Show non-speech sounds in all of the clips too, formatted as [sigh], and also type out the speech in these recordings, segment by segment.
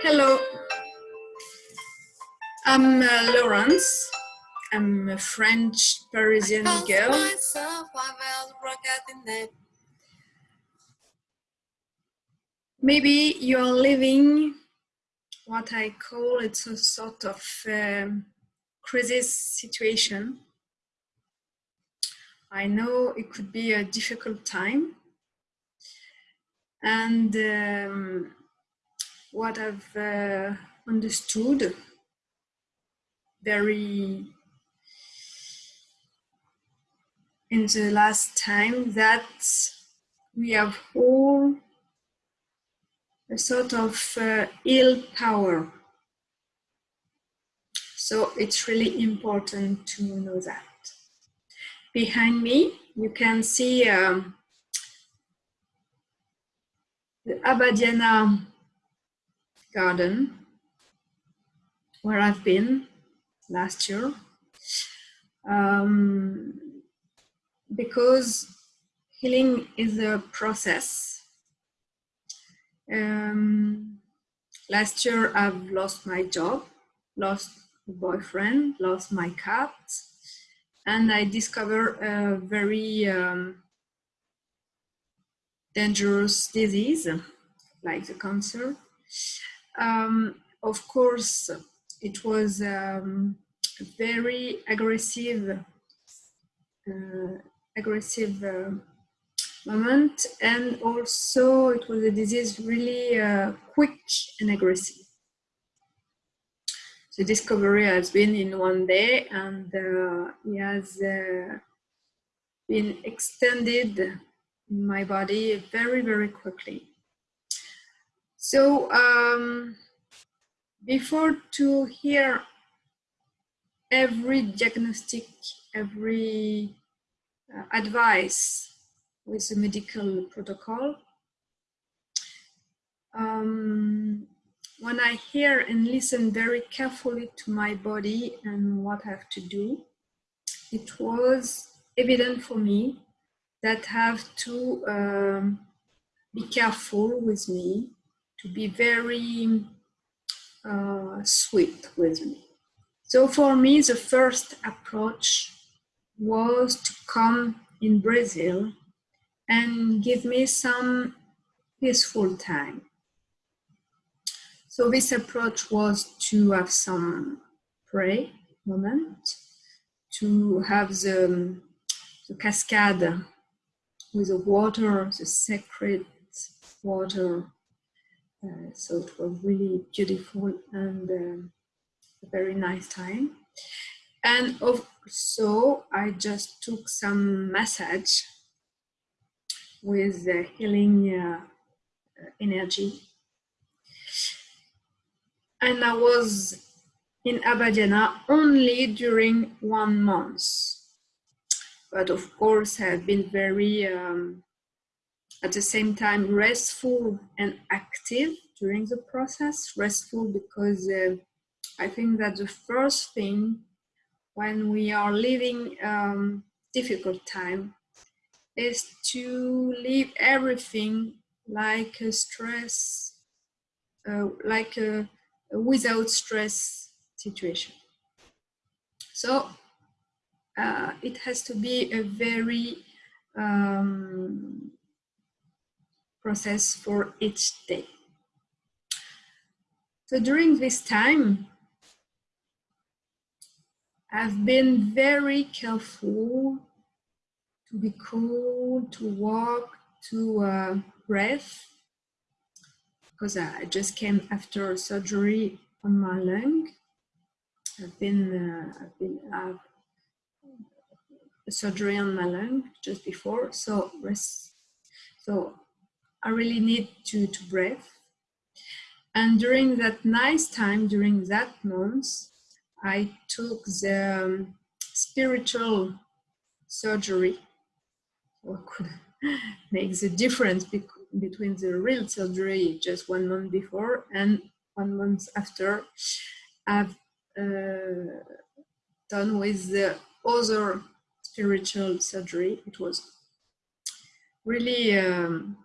Hello, I'm uh, Laurence. I'm a French Parisian girl. Maybe you're living what I call it's a sort of um, crisis situation. I know it could be a difficult time. And um, what I've uh, understood very in the last time that we have all a sort of uh, ill power. So it's really important to know that. Behind me, you can see um, the Abadiânia garden where I've been last year. Um, because healing is a process. Um, last year I've lost my job, lost a boyfriend, lost my cat, and I discovered a very um, dangerous disease like the cancer. Um, of course, it was um, very aggressive, uh, aggressive uh, moment, and also it was a disease really uh, quick and aggressive. The discovery has been in one day, and uh, it has uh, been extended in my body very, very quickly. So um, before to hear every diagnostic, every uh, advice with the medical protocol, um, when I hear and listen very carefully to my body and what I have to do, it was evident for me that I have to um, be careful with me, to be very uh, sweet with me. So for me, the first approach was to come in Brazil and give me some peaceful time. So this approach was to have some pray moment, to have the, the cascade with the water, the sacred water uh, so it was really beautiful and uh, a very nice time. And also, I just took some massage with the healing uh, energy. And I was in Abadiânia only during one month. But of course, I've been very um, at the same time restful and active during the process. Restful because uh, I think that the first thing when we are living um, difficult time is to leave everything like a stress, uh, like a, a, without stress situation. So uh, it has to be a very um, process for each day. So during this time, I've been very careful to be cool, to walk, to uh, breath, because I just came after surgery on my lung. I've been, uh, I've been a surgery on my lung just before, so rest. So I really need to, to breathe. And during that nice time, during that month, I took the um, spiritual surgery. What could [laughs] make the difference be between the real surgery just one month before and one month after I've uh, done with the other spiritual surgery. It was really um,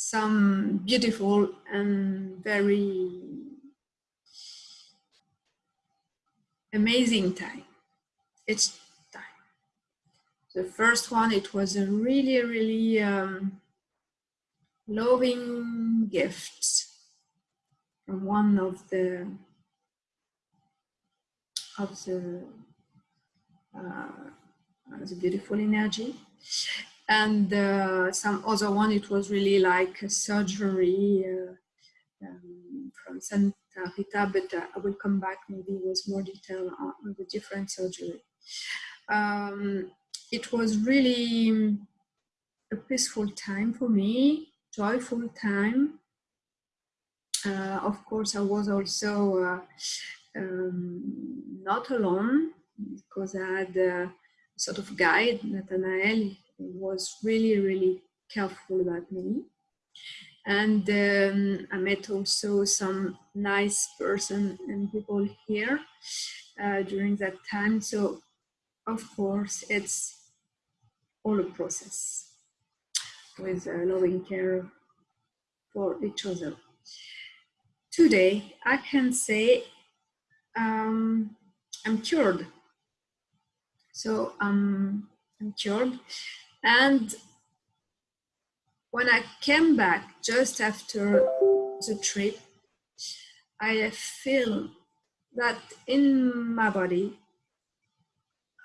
some beautiful and very amazing time. It's time. The first one, it was a really, really um, loving gift from one of the of the uh, the beautiful energy and uh, some other one it was really like a surgery uh, um, from Santa Rita but uh, I will come back maybe with more detail on, the different surgery. Um, it was really a peaceful time for me joyful time. Uh, of course I was also uh, um, not alone because I had a sort of guide Nathanael was really, really careful about me. And um, I met also some nice person and people here uh, during that time. So of course, it's all a process with uh, loving care for each other. Today, I can say um, I'm cured. So um, I'm cured and when I came back just after the trip, I feel that in my body,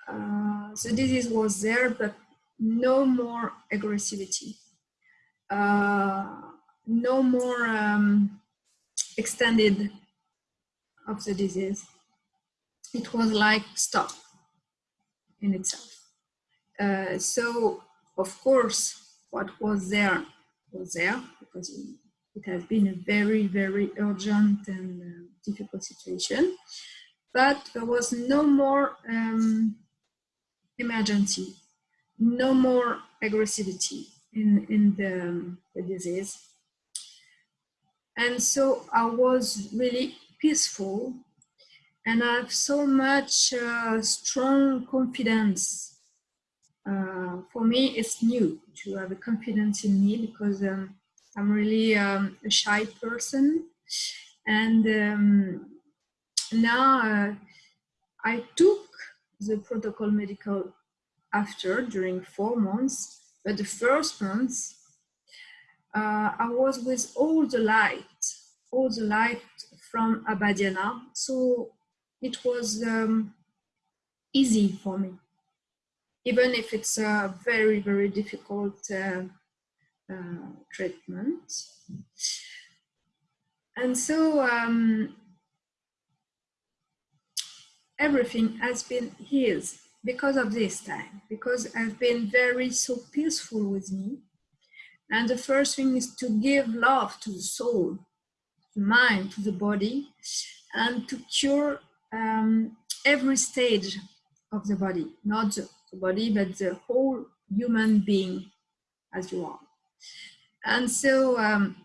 uh, the disease was there, but no more aggressivity, uh, no more um, extended of the disease. It was like stop in itself. Uh, so, of course, what was there was there because it has been a very, very urgent and uh, difficult situation. But there was no more um, emergency, no more aggressivity in, in the, um, the disease. And so I was really peaceful and I have so much uh, strong confidence uh, for me, it's new to have a confidence in me because um, I'm really um, a shy person. And um, now uh, I took the protocol medical after during four months, but the first months uh, I was with all the light, all the light from Abadiânia. So it was um, easy for me even if it's a very, very difficult uh, uh, treatment. And so um, everything has been healed because of this time, because I've been very so peaceful with me. And the first thing is to give love to the soul, the mind, to the body, and to cure um, every stage of the body, not the body, but the whole human being as you are. And so um,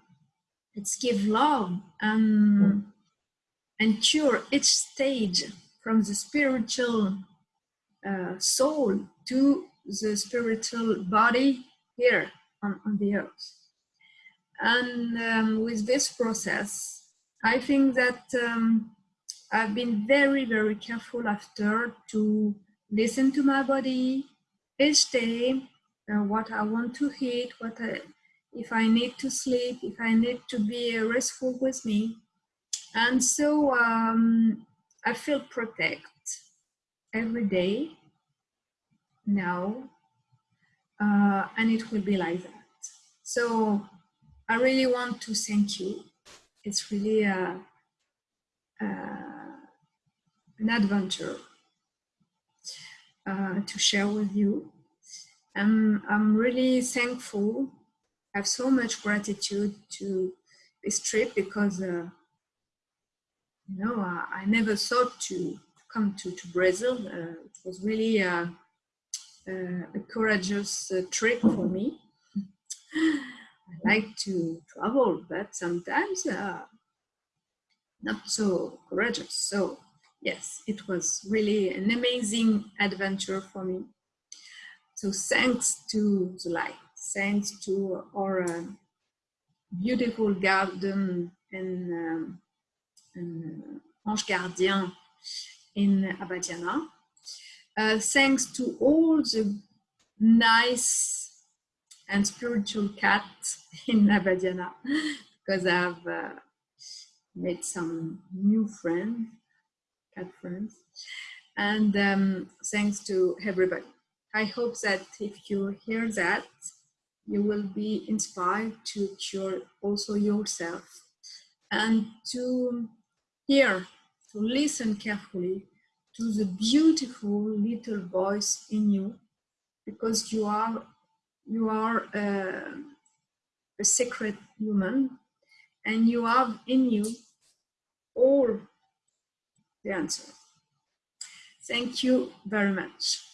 let's give love and, and cure each stage from the spiritual uh, soul to the spiritual body here on, on the earth. And um, with this process, I think that um, I've been very, very careful after to listen to my body each day, uh, what I want to eat, what I, if I need to sleep, if I need to be restful with me. And so um, I feel protect every day now, uh, and it will be like that. So I really want to thank you. It's really a, a, an adventure uh, to share with you. I'm, I'm really thankful. I have so much gratitude to this trip because, uh, you know, I, I, never thought to, come to, to Brazil. Uh, it was really uh, a courageous uh, trip for me. I like to travel, but sometimes uh, not so courageous. So yes, it was really an amazing adventure for me. So thanks to light, thanks to our uh, beautiful garden in, um, in uh, Ange Gardien in Abadiânia. Uh, thanks to all the nice and spiritual cats in Abadiânia, [laughs] because I've uh, made some new friends, cat and um, thanks to everybody. I hope that if you hear that, you will be inspired to cure also yourself and to hear, to listen carefully to the beautiful little voice in you because you are you are uh, a secret human and you have in you all the answer. Thank you very much.